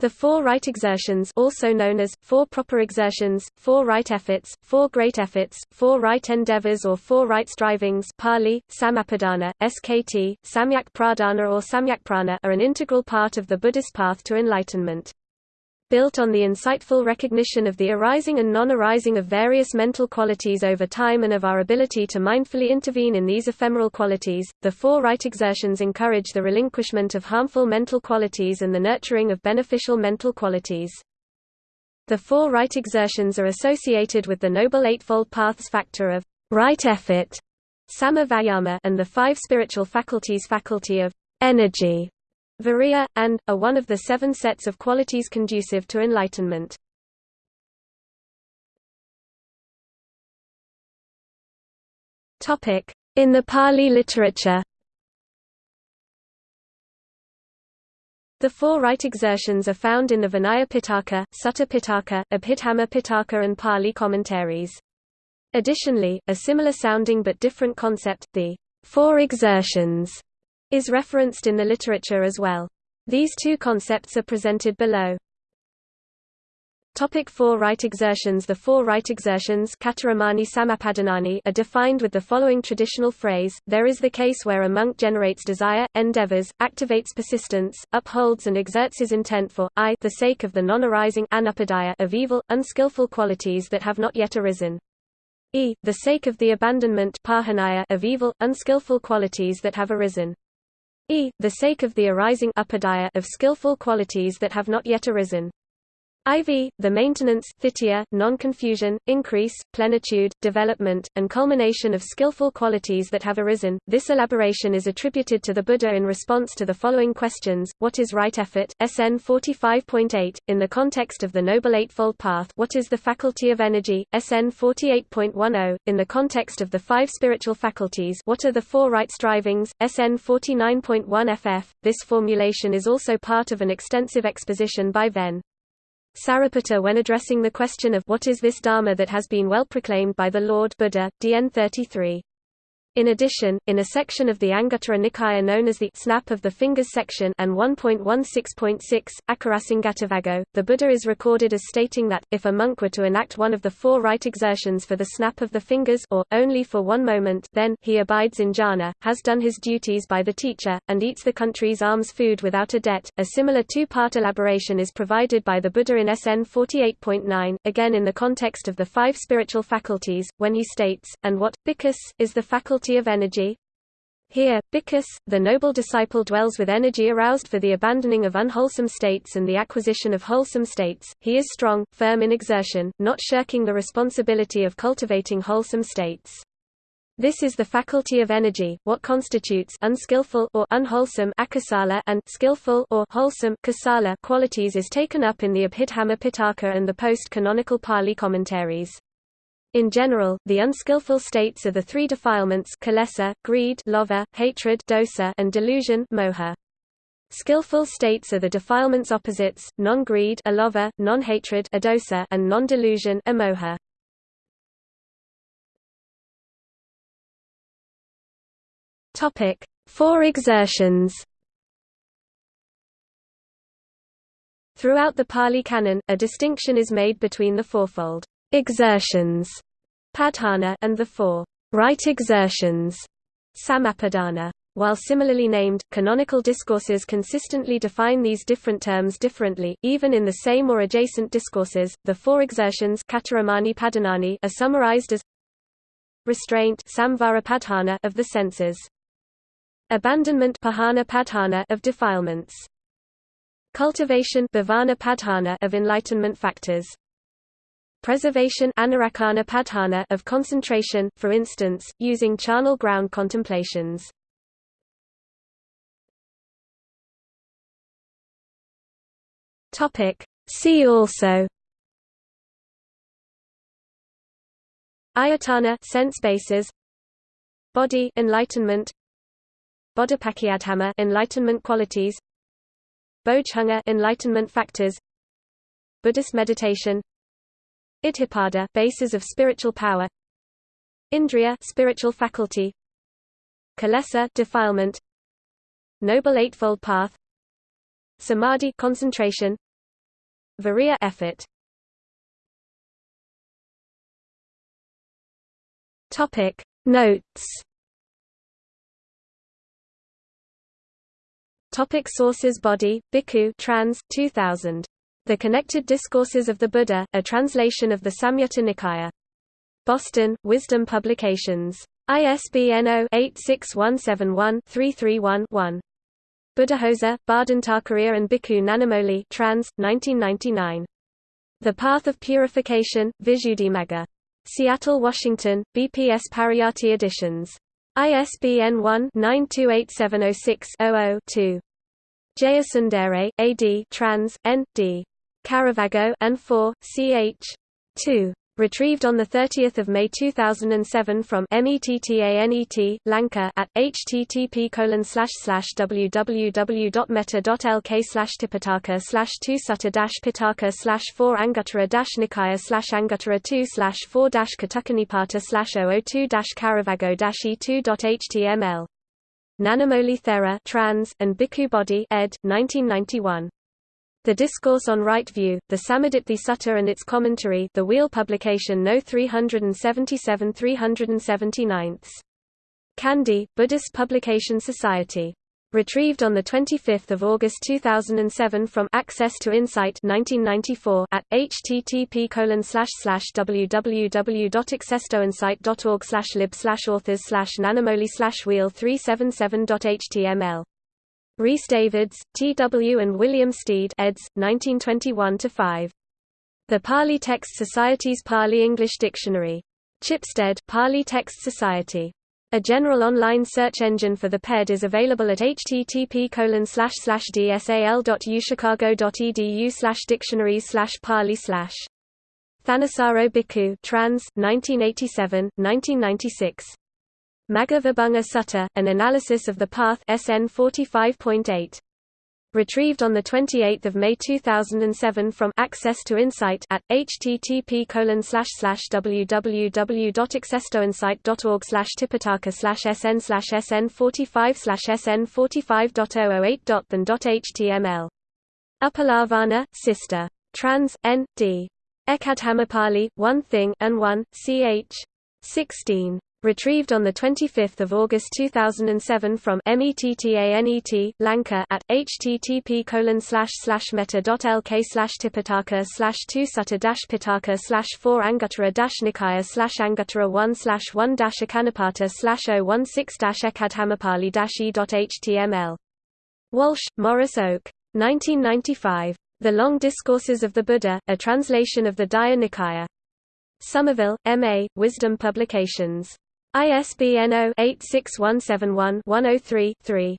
The four right exertions also known as, four proper exertions, four right efforts, four great efforts, four right endeavors or four right strivings Pali, Sammappadhana, SKT, Samyak Pradhana or Samyak Prahana are an integral part of the Buddhist path to enlightenment built on the insightful recognition of the arising and non-arising of various mental qualities over time and of our ability to mindfully intervene in these ephemeral qualities, the four right exertions encourage the relinquishment of harmful mental qualities and the nurturing of beneficial mental qualities. The four right exertions are associated with the Noble Eightfold Path's factor of right effort Sama and the five spiritual faculties faculty of energy Viriya, and, are one of the seven sets of qualities conducive to enlightenment. In the Pali literature The four right exertions are found in the Vinaya Pitaka, Sutta Pitaka, Abhidhamma Pitaka and Pali commentaries. Additionally, a similar sounding but different concept, the four exertions, is referenced in the literature as well. These two concepts are presented below. Topic four right exertions The four right exertions are defined with the following traditional phrase, there is the case where a monk generates desire, endeavors, activates persistence, upholds and exerts his intent for, I the sake of the non-arising of evil, unskillful qualities that have not yet arisen. E the sake of the abandonment of evil, unskillful qualities that have arisen e. the sake of the arising of skillful qualities that have not yet arisen. IV, the maintenance non-confusion, increase, plenitude, development, and culmination of skillful qualities that have arisen. This elaboration is attributed to the Buddha in response to the following questions: What is right effort? SN 45.8. In the context of the Noble Eightfold Path, what is the faculty of energy? SN 48.10. In the context of the five spiritual faculties, what are the four right strivings? SN 49.1 FF. This formulation is also part of an extensive exposition by Ven. Sariputta when addressing the question of what is this Dharma that has been well proclaimed by the Lord Buddha, DN 33. In addition, in a section of the Anguttara Nikaya known as the Snap of the Fingers section and 1.16.6, Akarasangatavago, the Buddha is recorded as stating that, if a monk were to enact one of the four right exertions for the snap of the fingers or, only for one moment then, he abides in jhana, has done his duties by the teacher, and eats the country's alms food without a debt. A similar two-part elaboration is provided by the Buddha in SN 48.9, again in the context of the five spiritual faculties, when he states, and what, bhikkhu, is the faculty faculty of energy. Here, Bhikkhus, the noble disciple dwells with energy aroused for the abandoning of unwholesome states and the acquisition of wholesome states. He is strong, firm in exertion, not shirking the responsibility of cultivating wholesome states. This is the faculty of energy, what constitutes unskillful or unwholesome akusala and skillful or wholesome kusala qualities is taken up in the Abhidhamma Pitaka and the post-canonical Pali commentaries. In general, the unskillful states are the three defilements kilesa, greed lobha, hatred dosa, and delusion moha. Skillful states are the defilements opposites, non-greed non-hatred and non-delusion amoha. Four exertions. Throughout the Pali Canon, a distinction is made between the fourfold exertions padhana and the four right exertions sammappadhana. While similarly named, canonical discourses consistently define these different terms differently, even in the same or adjacent discourses. The four exertions padhanani are summarized as restraint of the senses, abandonment of defilements, cultivation of enlightenment factors, Preservation of concentration, for instance, using charnel ground contemplations. See also. Ayatana sense bases. Bodhi enlightenment. Bodhipakkhiyadhamma enlightenment qualities. Bojjhanga enlightenment factors. Buddhist meditation Iddhipada bases of spiritual power. Indriya spiritual faculty. Kilesa defilement. Noble Eightfold Path. Samadhi concentration. Viriya effort. Topic. Notes. Topic sources. Bodhi, Bhikkhu trans, 2000. The Connected Discourses of the Buddha, a translation of the Samyutta Nikaya. Boston, Wisdom Publications. ISBN 0-86171-331-1. Buddhaghosa, Bardhan and Bhikkhu Nanamoli trans, 1999. The Path of Purification, Visuddhimagga. Seattle, Washington, BPS Pariyatti Editions. ISBN 1-928706-00-2. Jayasundare, A.D. trans, N.D. Caravaggio and 4, ch. 2. Retrieved on 30 May 2007 from METTANET, Lanka at http www.metta.lk slash tipitaka slash 2 sutta dash pitaka slash 4 anguttara dash nikaya slash anguttara 2 slash 4 dash katukanipata slash 002 dash caravaggio dash e2.html. Nanamoli Thera trans, and Bhikkhu Bodhi ed. 1991. The Discourse on Right View, the Sammaditthi Sutta and its commentary the Wheel publication No 377 379. Kandy, Buddhist Publication Society. Retrieved on 25 August 2007 from Access to Insight 1994 at http www.accesstoinsight.org lib authors nanamoli wheel 377.html Rhys Davids, T. W. and William Stede eds. 1921-5. The Pali Text Society's Pali English Dictionary. Chipstead, Pali Text Society. A general online search engine for the PED is available at http dsal.uchicago.edu dictionaries pali Thanissaro Bhikkhu trans, 1987, 1996. Magga Vibhanga Sutta, an analysis of the path SN 45.8. Retrieved on 28 May 2007 from Access to Insight at http www.accesstoinsight.org tipitaka sn sn 45 sn 45.008.than.html. Upalavanna, Sister. Trans. N. D. Ekadhamapali, One Thing, and One, ch. 16. Retrieved on 25 August 2007 from METTANET, Lanka at http metta.lk slash tipitaka slash 2 sutta dash pitaka slash 4 anguttara dash nikaya slash anguttara 1 slash 1 dash akanapata slash 016 dash ekadhamapali dash e.html. Walshe, Maurice Oak. 1995. The Long Discourses of the Buddha, a translation of the Digha Nikaya. Somerville, M.A., Wisdom Publications. ISBN 0-86171-103-3.